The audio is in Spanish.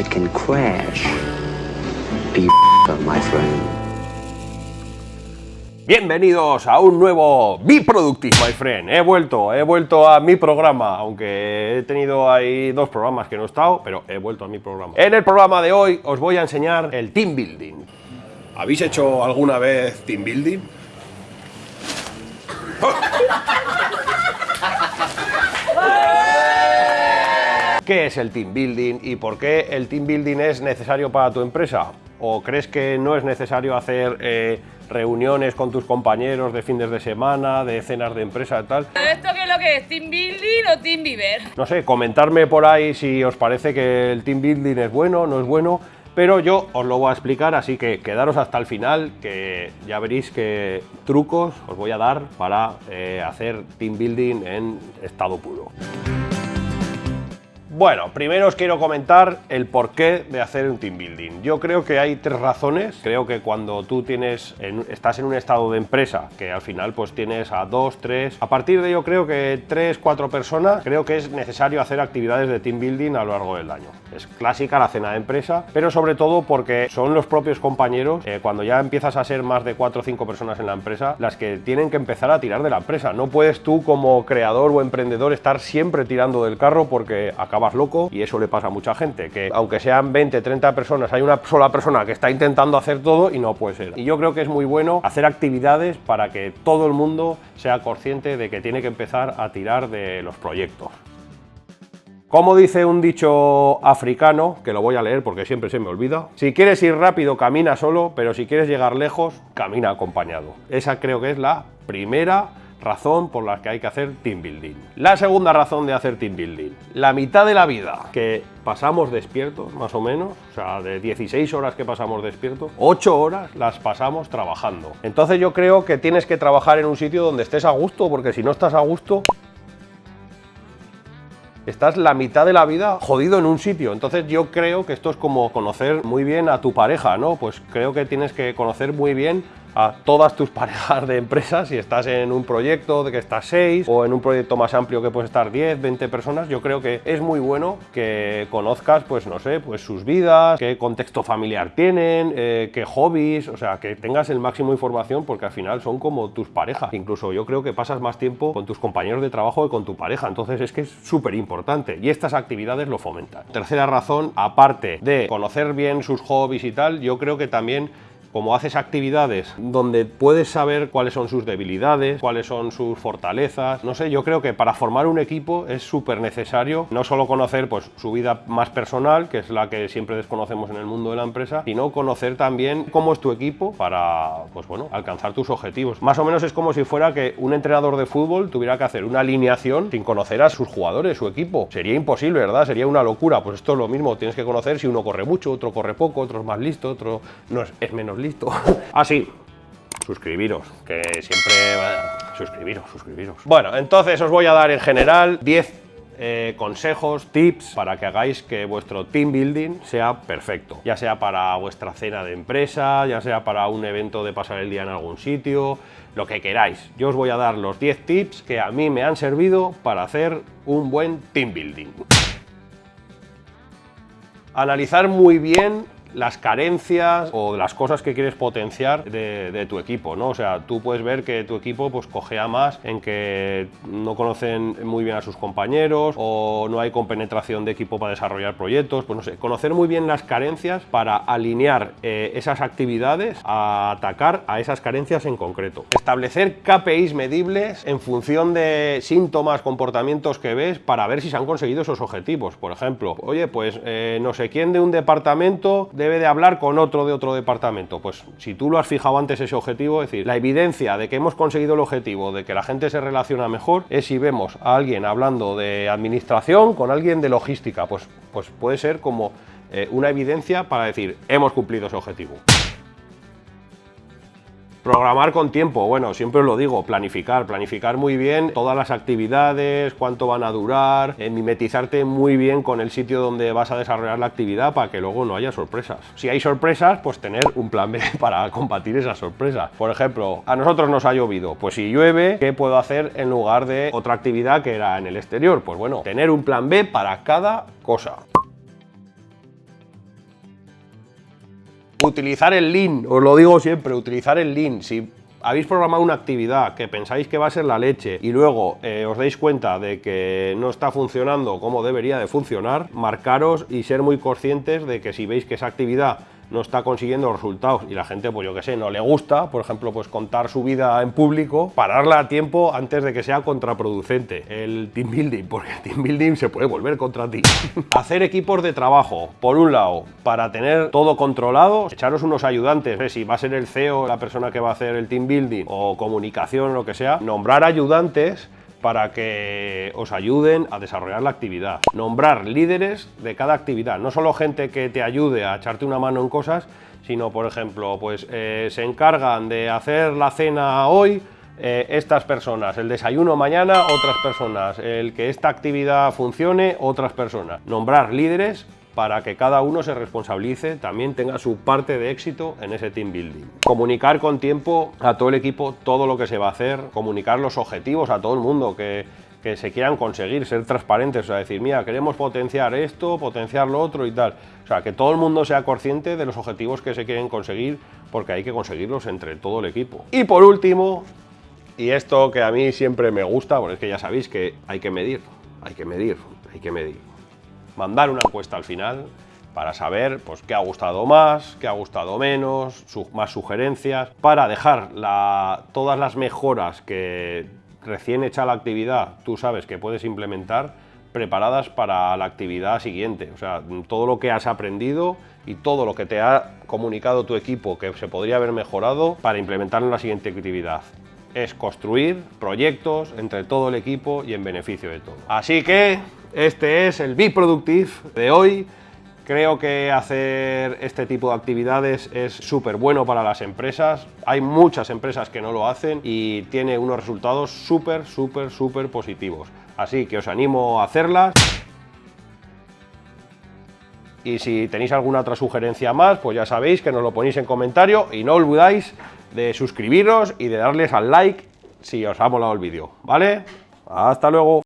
it can crash. Be my friend. Bienvenidos a un nuevo Be Productive, my friend. He vuelto, he vuelto a mi programa, aunque he tenido ahí dos programas que no he estado, pero he vuelto a mi programa. En el programa de hoy os voy a enseñar el team building. ¿Habéis hecho alguna vez team building? ¿Qué es el team building y por qué el team building es necesario para tu empresa? ¿O crees que no es necesario hacer eh, reuniones con tus compañeros de fines de semana, de cenas de empresa y tal? ¿Esto qué es lo que es? ¿Team building o team beaver? No sé, comentarme por ahí si os parece que el team building es bueno, no es bueno, pero yo os lo voy a explicar, así que quedaros hasta el final, que ya veréis qué trucos os voy a dar para eh, hacer team building en estado puro. Bueno, primero os quiero comentar el porqué de hacer un team building. Yo creo que hay tres razones. Creo que cuando tú tienes, estás en un estado de empresa, que al final pues tienes a dos, tres, a partir de yo creo que tres, cuatro personas, creo que es necesario hacer actividades de team building a lo largo del año. Es clásica la cena de empresa, pero sobre todo porque son los propios compañeros, eh, cuando ya empiezas a ser más de cuatro o cinco personas en la empresa, las que tienen que empezar a tirar de la empresa. No puedes tú como creador o emprendedor estar siempre tirando del carro porque acabas loco y eso le pasa a mucha gente, que aunque sean 20, 30 personas, hay una sola persona que está intentando hacer todo y no puede ser. Y yo creo que es muy bueno hacer actividades para que todo el mundo sea consciente de que tiene que empezar a tirar de los proyectos. Como dice un dicho africano, que lo voy a leer porque siempre se me olvida, si quieres ir rápido camina solo, pero si quieres llegar lejos, camina acompañado. Esa creo que es la primera razón por la que hay que hacer team building. La segunda razón de hacer team building, la mitad de la vida que pasamos despiertos, más o menos, o sea, de 16 horas que pasamos despiertos, 8 horas las pasamos trabajando. Entonces yo creo que tienes que trabajar en un sitio donde estés a gusto, porque si no estás a gusto, estás la mitad de la vida jodido en un sitio. Entonces yo creo que esto es como conocer muy bien a tu pareja, ¿no? Pues creo que tienes que conocer muy bien a todas tus parejas de empresas, si estás en un proyecto de que estás 6 o en un proyecto más amplio que puedes estar 10, 20 personas, yo creo que es muy bueno que conozcas, pues no sé, pues sus vidas, qué contexto familiar tienen, eh, qué hobbies, o sea, que tengas el máximo de información porque al final son como tus parejas. Incluso yo creo que pasas más tiempo con tus compañeros de trabajo que con tu pareja, entonces es que es súper importante y estas actividades lo fomentan. Tercera razón, aparte de conocer bien sus hobbies y tal, yo creo que también como haces actividades donde puedes saber cuáles son sus debilidades, cuáles son sus fortalezas, no sé, yo creo que para formar un equipo es súper necesario no solo conocer pues, su vida más personal, que es la que siempre desconocemos en el mundo de la empresa, sino conocer también cómo es tu equipo para pues, bueno, alcanzar tus objetivos. Más o menos es como si fuera que un entrenador de fútbol tuviera que hacer una alineación sin conocer a sus jugadores, su equipo. Sería imposible, ¿verdad? Sería una locura. Pues esto es lo mismo, tienes que conocer si uno corre mucho, otro corre poco, otro es más listo, otro no es, es menos listo. Así, ah, suscribiros, que siempre... suscribiros, suscribiros. Bueno, entonces os voy a dar en general 10 eh, consejos, tips para que hagáis que vuestro team building sea perfecto. Ya sea para vuestra cena de empresa, ya sea para un evento de pasar el día en algún sitio, lo que queráis. Yo os voy a dar los 10 tips que a mí me han servido para hacer un buen team building. Analizar muy bien las carencias o las cosas que quieres potenciar de, tu equipo, ¿no? O sea, tú puedes ver que tu equipo pues cogea más en que no conocen muy bien a sus compañeros o no hay compenetración de equipo para desarrollar proyectos, pues no sé, conocer muy bien las carencias para alinear eh, esas actividades a atacar a esas carencias en concreto. Establecer KPIs medibles en función de síntomas, comportamientos que ves para ver si se han conseguido esos objetivos. Por ejemplo, oye, pues eh, no sé quién de un departamento debe de hablar con otro de otro departamento. Pues si tú lo has fijado antes ese objetivo, es decir, la evidencia de que hemos conseguido el objetivo, de que la gente se relaciona mejor, es si vemos a alguien hablando de administración con alguien de logística. Pues, pues puede ser como eh, una evidencia para decir, hemos cumplido ese objetivo. Programar con tiempo, bueno, siempre os lo digo, planificar, planificar muy bien todas las actividades, cuánto van a durar, eh, mimetizarte muy bien con el sitio donde vas a desarrollar la actividad para que luego no haya sorpresas. Si hay sorpresas, pues tener un plan B para combatir esas sorpresas. Por ejemplo, a nosotros nos ha llovido, pues si llueve, ¿qué puedo hacer en lugar de otra actividad que era en el exterior? Pues bueno, tener un plan B para cada cosa. Utilizar el Lean, os lo digo siempre, utilizar el Lean. Si habéis programado una actividad que pensáis que va a ser la leche y luego eh, os dais cuenta de que no está funcionando como debería de funcionar, marcaros y ser muy conscientes de que si veis que esa actividad no está consiguiendo resultados y la gente, pues yo que sé, no le gusta, por ejemplo, pues contar su vida en público, pararla a tiempo antes de que sea contraproducente el team building, porque el team building se puede volver contra ti. Hacer equipos de trabajo, por un lado, para tener todo controlado, echaros unos ayudantes, sé si va a ser el CEO la persona que va a hacer el team building o comunicación lo que sea, nombrar ayudantes para que os ayuden a desarrollar la actividad. Nombrar líderes de cada actividad, no solo gente que te ayude a echarte una mano en cosas, sino, por ejemplo, pues eh, se encargan de hacer la cena hoy eh, estas personas, el desayuno mañana otras personas, el que esta actividad funcione otras personas. Nombrar líderes para que cada uno se responsabilice, también tenga su parte de éxito en ese team building. Comunicar con tiempo a todo el equipo todo lo que se va a hacer, comunicar los objetivos a todo el mundo, que, que se quieran conseguir, ser transparentes, o sea, decir, mira, queremos potenciar esto, potenciar lo otro y tal. O sea, que todo el mundo sea consciente de los objetivos que se quieren conseguir, porque hay que conseguirlos entre todo el equipo. Y por último, y esto que a mí siempre me gusta, porque es que ya sabéis que hay que medir, hay que medir, hay que medir mandar una encuesta al final para saber pues, qué ha gustado más, qué ha gustado menos, más sugerencias, para dejar todas las mejoras que recién hecha la actividad tú sabes que puedes implementar preparadas para la actividad siguiente. O sea, todo lo que has aprendido y todo lo que te ha comunicado tu equipo que se podría haber mejorado para implementar en la siguiente actividad. Es construir proyectos entre todo el equipo y en beneficio de todo. Así que este es el Be Productive de hoy. Creo que hacer este tipo de actividades es súper bueno para las empresas. Hay muchas empresas que no lo hacen y tiene unos resultados súper, súper, súper positivos. Así que os animo a hacerlas. Y si tenéis alguna otra sugerencia más, pues ya sabéis que nos lo ponéis en comentario y no olvidáis de suscribiros y de darles al like si os ha molado el vídeo, ¿vale? Hasta luego.